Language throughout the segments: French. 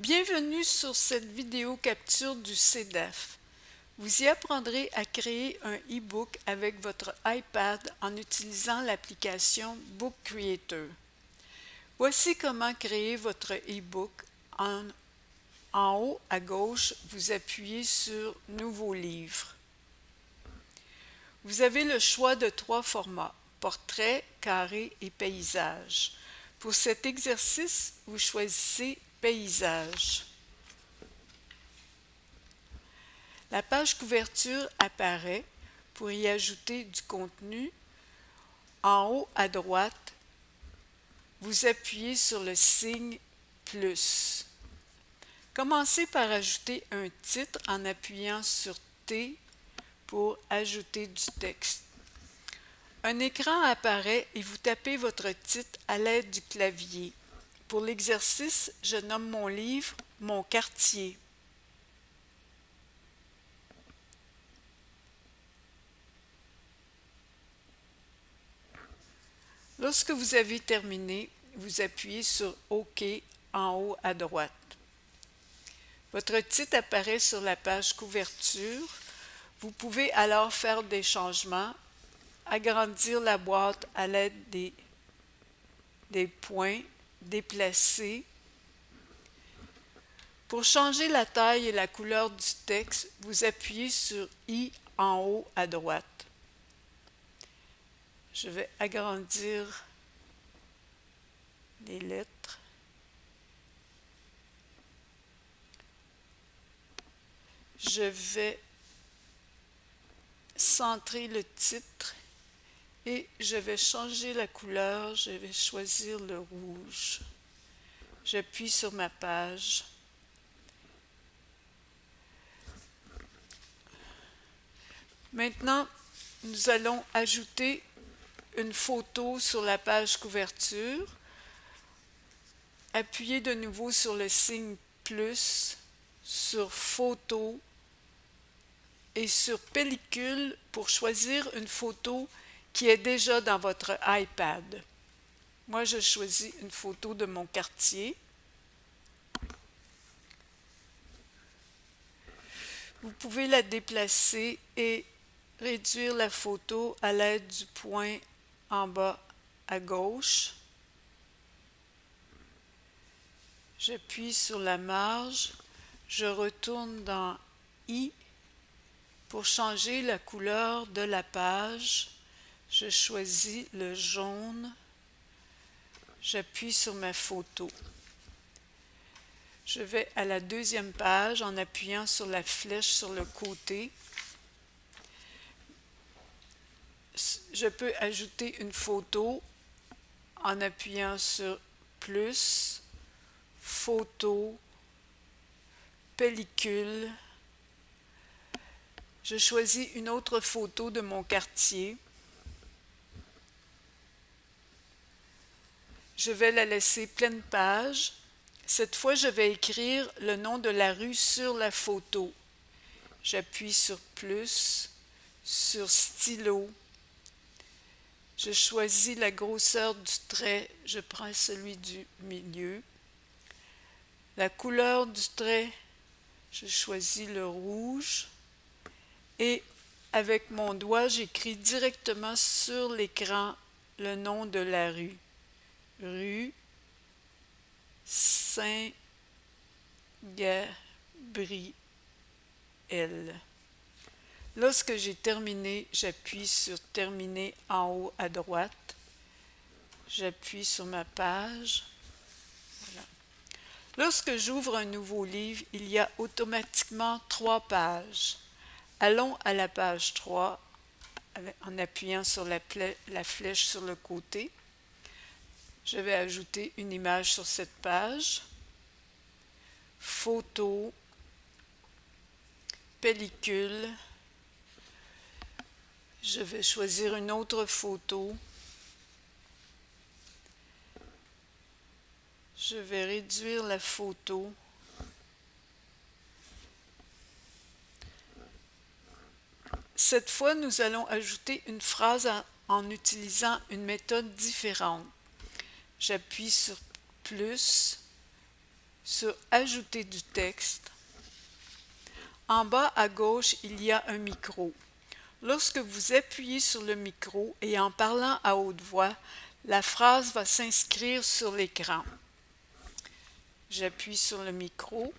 Bienvenue sur cette vidéo capture du CEDAF. Vous y apprendrez à créer un e-book avec votre iPad en utilisant l'application Book Creator. Voici comment créer votre e-book. En, en haut à gauche, vous appuyez sur « Nouveau livre ». Vous avez le choix de trois formats, portrait, carré et paysage. Pour cet exercice, vous choisissez Paysage. La page couverture apparaît pour y ajouter du contenu. En haut à droite, vous appuyez sur le signe plus. Commencez par ajouter un titre en appuyant sur T pour ajouter du texte. Un écran apparaît et vous tapez votre titre à l'aide du clavier. Pour l'exercice, je nomme mon livre « Mon quartier ». Lorsque vous avez terminé, vous appuyez sur OK en haut à droite. Votre titre apparaît sur la page couverture. Vous pouvez alors faire des changements, agrandir la boîte à l'aide des, des points déplacer. Pour changer la taille et la couleur du texte, vous appuyez sur I en haut à droite. Je vais agrandir les lettres. Je vais centrer le titre et je vais changer la couleur, je vais choisir le rouge. J'appuie sur ma page. Maintenant, nous allons ajouter une photo sur la page couverture. Appuyez de nouveau sur le signe plus, sur photo et sur pellicule pour choisir une photo qui est déjà dans votre iPad. Moi, je choisis une photo de mon quartier. Vous pouvez la déplacer et réduire la photo à l'aide du point en bas à gauche. J'appuie sur la marge, je retourne dans I pour changer la couleur de la page je choisis le jaune, j'appuie sur ma photo. Je vais à la deuxième page en appuyant sur la flèche sur le côté. Je peux ajouter une photo en appuyant sur plus, photo, pellicule. Je choisis une autre photo de mon quartier. Je vais la laisser pleine page. Cette fois, je vais écrire le nom de la rue sur la photo. J'appuie sur plus, sur stylo. Je choisis la grosseur du trait. Je prends celui du milieu. La couleur du trait, je choisis le rouge. Et avec mon doigt, j'écris directement sur l'écran le nom de la rue rue Saint-Gabriel. Lorsque j'ai terminé, j'appuie sur Terminer en haut à droite. J'appuie sur ma page. Lorsque j'ouvre un nouveau livre, il y a automatiquement trois pages. Allons à la page 3 en appuyant sur la, la flèche sur le côté. Je vais ajouter une image sur cette page. Photo, pellicule. Je vais choisir une autre photo. Je vais réduire la photo. Cette fois, nous allons ajouter une phrase en, utilisant une méthode différente. J'appuie sur plus, sur Ajouter du texte. En bas à gauche, il y a un micro. Lorsque vous appuyez sur le micro et en parlant à haute voix, la phrase va s'inscrire sur l'écran. J'appuie sur le micro.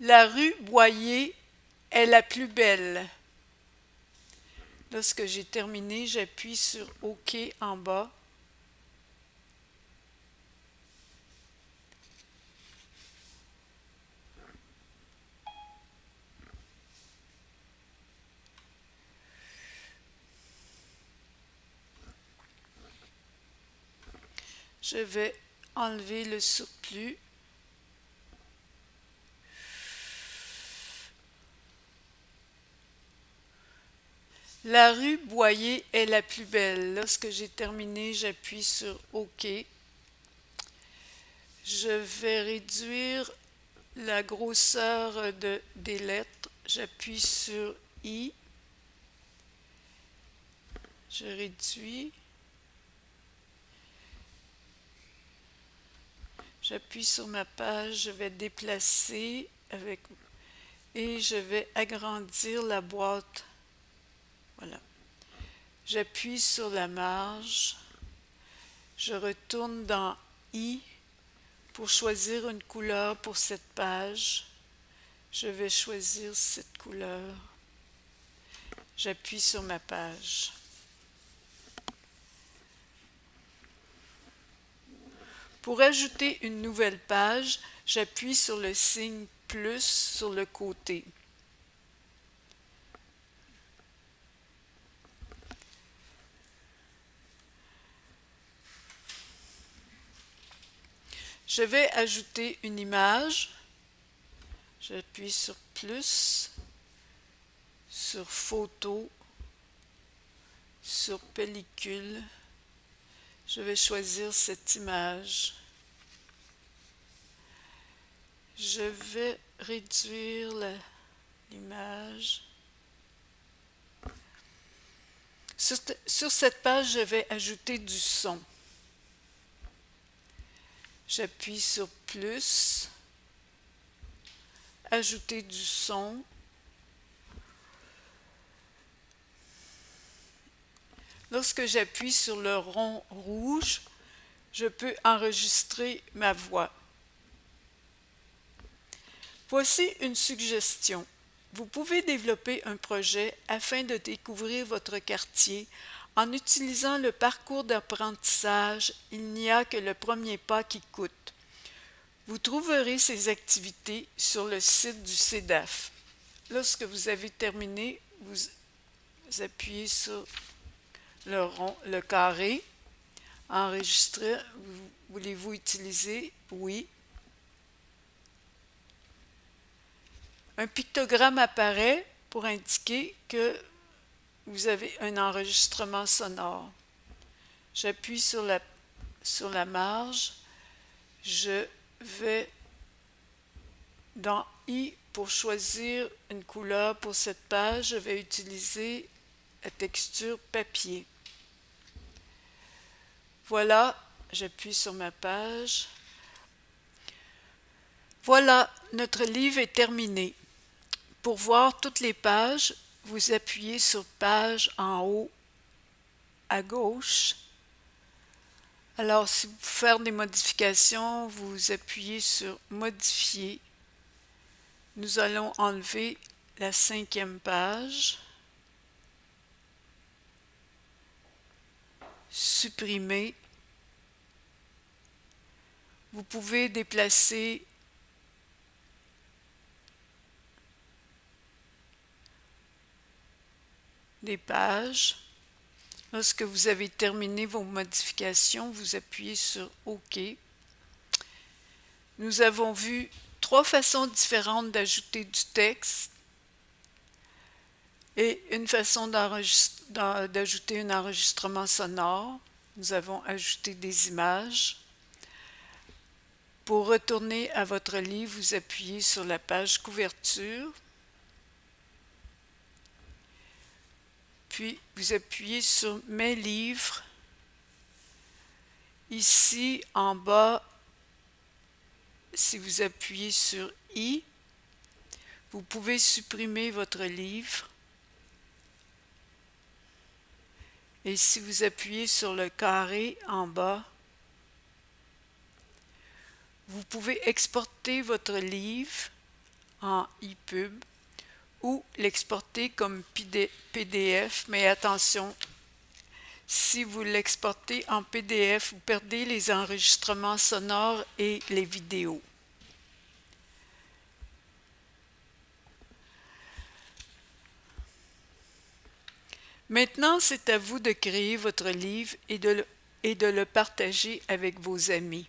La rue Boyer est la plus belle. Lorsque j'ai terminé, j'appuie sur OK en bas. Je vais enlever le surplus. La rue Boyer est la plus belle. Lorsque j'ai terminé, j'appuie sur OK. Je vais réduire la grosseur de, des lettres. J'appuie sur I. Je réduis. J'appuie sur ma page, je vais déplacer avec et je vais agrandir la boîte. Voilà. J'appuie sur la marge. Je retourne dans I pour choisir une couleur pour cette page. Je vais choisir cette couleur. J'appuie sur ma page. Pour ajouter une nouvelle page, j'appuie sur le signe plus sur le côté. Je vais ajouter une image. J'appuie sur plus, sur photo, sur pellicule je vais choisir cette image. Je vais réduire l'image. Sur, cette page, je vais ajouter du son. J'appuie sur plus, ajouter du son. Lorsque j'appuie sur le rond rouge, je peux enregistrer ma voix. Voici une suggestion. Vous pouvez développer un projet afin de découvrir votre quartier en utilisant le parcours d'apprentissage « Il n'y a que le premier pas qui coûte ». Vous trouverez ces activités sur le site du CEDAF. Lorsque vous avez terminé, vous appuyez sur le le carré. Enregistrer, voulez-vous utiliser? Oui. Un pictogramme apparaît pour indiquer que vous avez un enregistrement sonore. J'appuie sur la, marge. Je vais dans I pour choisir une couleur pour cette page. Je vais utiliser la texture papier. Voilà, j'appuie sur ma page. Voilà, notre livre est terminé. Pour voir toutes les pages, vous appuyez sur Page en haut à gauche. Alors, si vous faire des modifications, vous appuyez sur Modifier. Nous allons enlever la cinquième page. supprimer. Vous pouvez déplacer des pages. Lorsque vous avez terminé vos modifications, vous appuyez sur OK. Nous avons vu trois façons différentes d'ajouter du texte et une façon d'ajouter un enregistrement sonore. Nous avons ajouté des images. Pour retourner à votre livre, vous appuyez sur la page couverture. Puis vous appuyez sur Mes livres. Ici, en bas, si vous appuyez sur I, vous pouvez supprimer votre livre. Et si vous appuyez sur le carré en bas, vous pouvez exporter votre livre en EPUB ou l'exporter comme PDF, mais attention, si vous l'exportez en PDF, vous perdez les enregistrements sonores et les vidéos. Maintenant, c'est à vous de créer votre livre et de, le, partager avec vos amis.